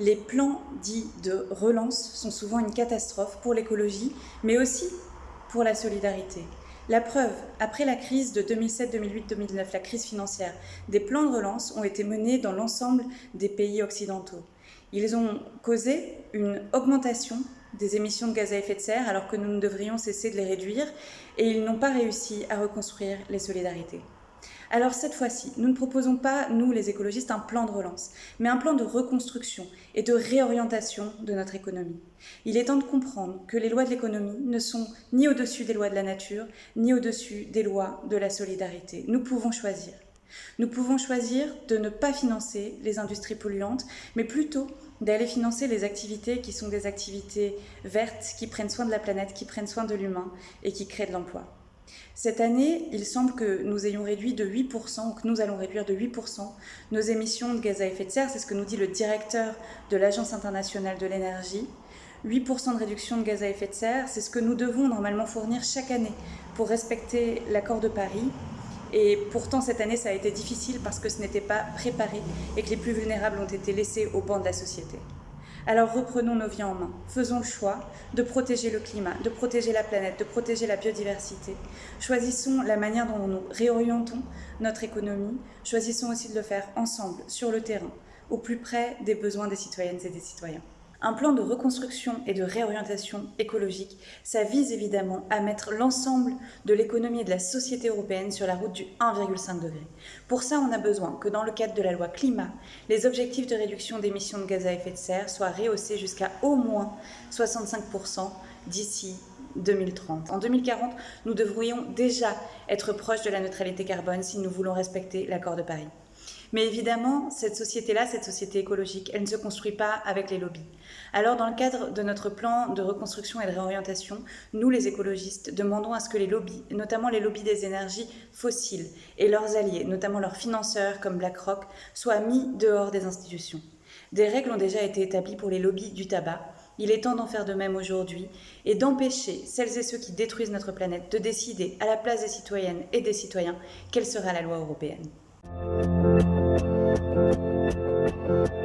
les plans dits de relance sont souvent une catastrophe pour l'écologie, mais aussi pour la solidarité. La preuve, après la crise de 2007, 2008, 2009, la crise financière, des plans de relance ont été menés dans l'ensemble des pays occidentaux. Ils ont causé une augmentation des émissions de gaz à effet de serre alors que nous devrions cesser de les réduire et ils n'ont pas réussi à reconstruire les solidarités. Alors cette fois-ci, nous ne proposons pas, nous les écologistes, un plan de relance, mais un plan de reconstruction et de réorientation de notre économie. Il est temps de comprendre que les lois de l'économie ne sont ni au-dessus des lois de la nature, ni au-dessus des lois de la solidarité. Nous pouvons choisir. Nous pouvons choisir de ne pas financer les industries polluantes, mais plutôt d'aller financer les activités qui sont des activités vertes, qui prennent soin de la planète, qui prennent soin de l'humain et qui créent de l'emploi. Cette année, il semble que nous ayons réduit de 8%, ou que nous allons réduire de 8% nos émissions de gaz à effet de serre. C'est ce que nous dit le directeur de l'Agence internationale de l'énergie. 8% de réduction de gaz à effet de serre, c'est ce que nous devons normalement fournir chaque année pour respecter l'accord de Paris. Et pourtant, cette année, ça a été difficile parce que ce n'était pas préparé et que les plus vulnérables ont été laissés au banc de la société. Alors reprenons nos vies en main. Faisons le choix de protéger le climat, de protéger la planète, de protéger la biodiversité. Choisissons la manière dont nous réorientons notre économie. Choisissons aussi de le faire ensemble, sur le terrain, au plus près des besoins des citoyennes et des citoyens. Un plan de reconstruction et de réorientation écologique, ça vise évidemment à mettre l'ensemble de l'économie et de la société européenne sur la route du 1,5 degré. Pour ça, on a besoin que dans le cadre de la loi climat, les objectifs de réduction d'émissions de gaz à effet de serre soient rehaussés jusqu'à au moins 65% d'ici 2030. En 2040, nous devrions déjà être proches de la neutralité carbone si nous voulons respecter l'accord de Paris. Mais évidemment, cette société-là, cette société écologique, elle ne se construit pas avec les lobbies. Alors, dans le cadre de notre plan de reconstruction et de réorientation, nous, les écologistes, demandons à ce que les lobbies, notamment les lobbies des énergies fossiles et leurs alliés, notamment leurs financeurs comme BlackRock, soient mis dehors des institutions. Des règles ont déjà été établies pour les lobbies du tabac. Il est temps d'en faire de même aujourd'hui et d'empêcher celles et ceux qui détruisent notre planète de décider à la place des citoyennes et des citoyens quelle sera la loi européenne. Música